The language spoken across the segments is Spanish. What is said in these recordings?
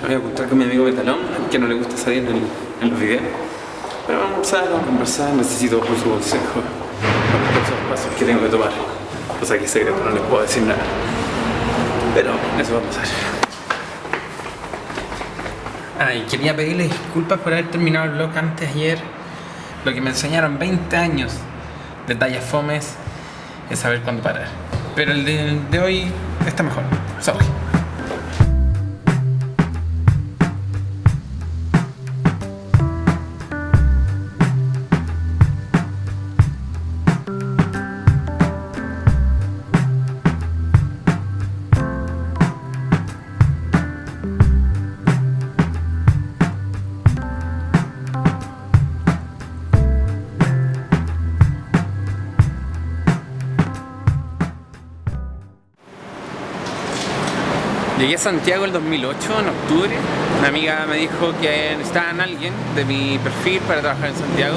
Me voy a juntar con mi amigo Metalón, que no le gusta salir en, los videos. Pero vamos a vamos a conversar, necesito por su consejo con los pasos que tengo que tomar. Cosa que es secreto, no les puedo decir nada. Pero eso va a pasar. Ay, quería pedirle disculpas por haber terminado el vlog antes ayer. Lo que me enseñaron 20 años de tallas fomes es saber cuándo parar. Pero el de, hoy está mejor. Sorry. Llegué a Santiago el 2008, en octubre. Una amiga me dijo que necesitaban alguien de mi perfil para trabajar en Santiago.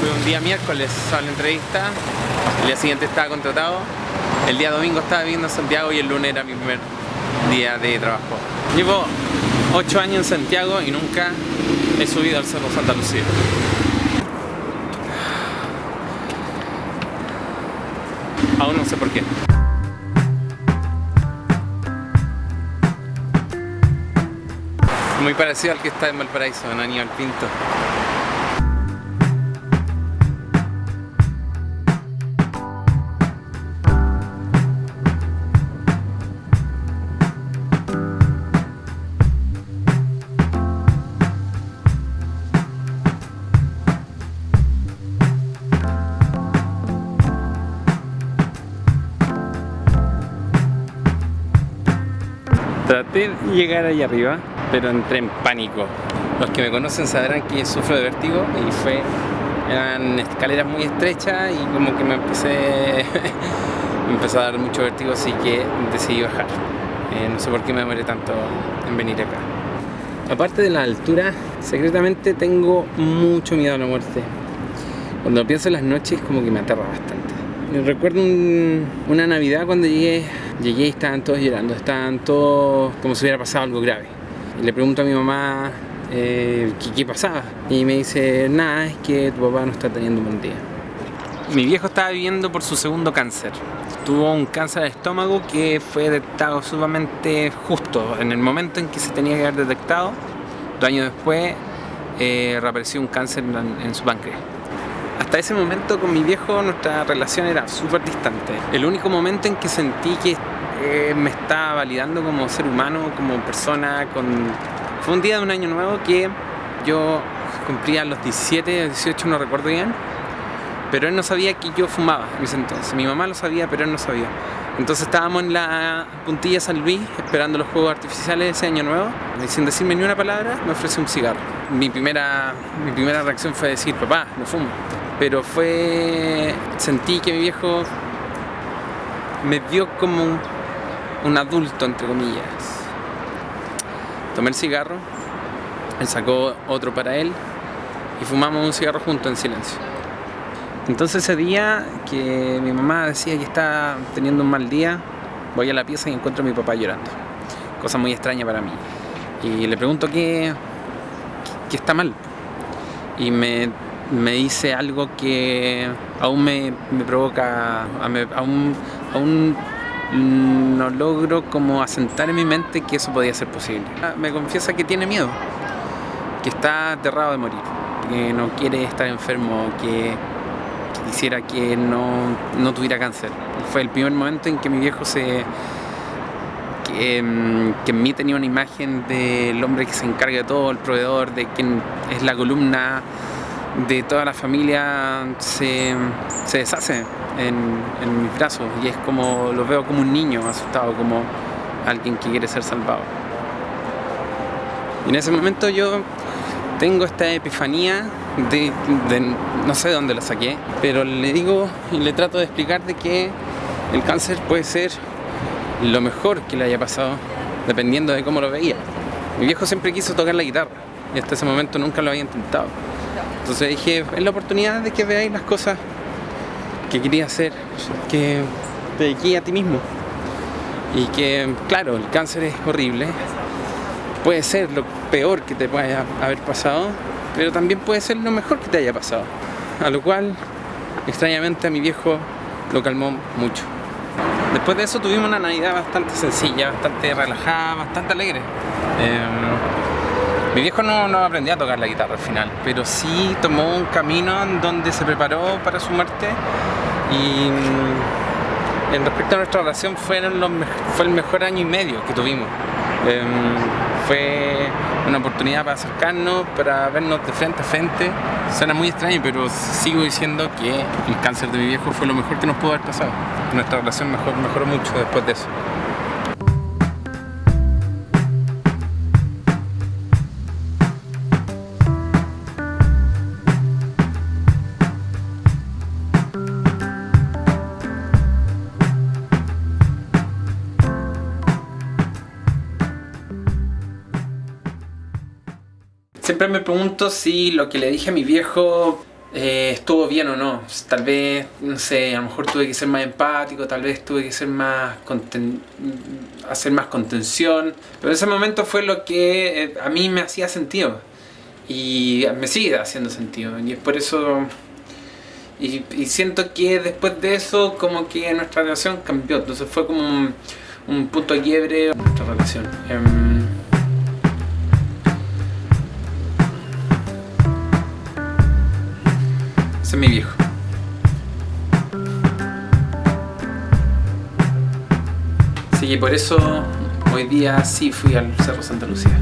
Fue un día miércoles a la entrevista, el día siguiente estaba contratado, el día domingo estaba viviendo en Santiago y el lunes era mi primer día de trabajo. Llevo 8 años en Santiago y nunca he subido al Cerro Santa Lucía. Aún no sé por qué. Muy parecido al que está en Valparaíso, en Aníbal Pinto. Traté de llegar ahí arriba, pero entré en pánico. Los que me conocen sabrán que sufro de vértigo y fue eran escaleras muy estrechas y como que me empecé me empezó a dar mucho vértigo, así que decidí bajar. Eh, no sé por qué me demoré tanto en venir acá. Aparte de la altura, secretamente tengo mucho miedo a la muerte. Cuando pienso en las noches como que me aterra bastante. Recuerdo un- una Navidad cuando llegué, llegué y estaban todos llorando, estaban todos como si hubiera pasado algo grave. Y le pregunto a mi mamá eh, ¿qué, pasaba y me dice, nada, es que tu papá no está teniendo un buen día. Mi viejo estaba viviendo por su segundo cáncer. Tuvo un cáncer de estómago que fue detectado sumamente justo en el momento en que se tenía que haber detectado. Dos años después eh, reapareció un cáncer en, en su páncreas. Hasta ese momento con mi viejo nuestra relación era súper distante. El único momento en que sentí que eh, me estaba validando como ser humano, como persona, con... fue un día de un año nuevo que yo cumplía los 17, 18, no recuerdo bien, pero él no sabía que yo fumaba en ese entonces. Mi mamá lo sabía, pero él no sabía. Entonces estábamos en la puntilla San Luis esperando los juegos artificiales de ese año nuevo y sin decirme ni una palabra me ofreció un cigarro. Mi primera, mi primera reacción fue decir, papá, no fumo. Pero fue... sentí que mi viejo me vio como un, adulto, entre comillas. Tomé el cigarro, él sacó otro para él y fumamos un cigarro juntos en silencio. Entonces ese día que mi mamá decía que estaba teniendo un mal día, voy a la pieza y encuentro a mi papá llorando. Cosa muy extraña para mí. Y le pregunto qué, qué está mal. Y me, me dice algo que aún me, me provoca, aún, aún no logro como asentar en mi mente que eso podía ser posible. Me confiesa que tiene miedo, que está aterrado de morir, que no quiere estar enfermo, que quisiera que no, no tuviera cáncer. Fue el primer momento en que mi viejo se... Que, mm, que en mí tenía una imagen del hombre que se encarga de todo, el proveedor, de quien es la columna de toda la familia, se, se deshace en, mis brazos y es como, lo veo como un niño asustado, como alguien que quiere ser salvado. Y en ese momento yo tengo esta epifanía de, no sé de dónde la saqué, pero le digo y le trato de explicar de que el cáncer puede ser lo mejor que le haya pasado, dependiendo de cómo lo veía. Mi viejo siempre quiso tocar la guitarra y hasta ese momento nunca lo había intentado. Entonces dije, es la oportunidad de que veáis las cosas que quería hacer, que te dediqué a ti mismo. Y que, claro, el cáncer es horrible, puede ser lo peor que te pueda haber pasado, pero también puede ser lo mejor que te haya pasado. A lo cual, extrañamente, a mi viejo lo calmó mucho. Después de eso tuvimos una Navidad bastante sencilla, bastante relajada, bastante alegre. Em, mi viejo no, no, aprendió a tocar la guitarra al final, pero sí tomó un camino en donde se preparó para su muerte y mm, en respecto a nuestra relación fue el mejor año y medio que tuvimos. Em, fue una oportunidad para acercarnos, para vernos de frente a frente. Suena muy extraño, pero sigo diciendo que el cáncer de mi viejo fue lo mejor que nos pudo haber pasado. Nuestra relación mejoró mucho después de eso. Siempre me pregunto si lo que le dije a mi viejo eh, estuvo bien o no. Tal vez, no sé, a lo mejor tuve que ser más empático, tal vez tuve que ser más hacer más contención. Pero ese momento fue lo que eh, a mí me hacía sentido. Y me sigue haciendo sentido. Y es por eso... Y, siento que después de eso como que nuestra relación cambió. Entonces fue como un, punto de quiebre en nuestra relación. Em, mi viejo. Así que por eso hoy día sí fui al Cerro Santa Lucía.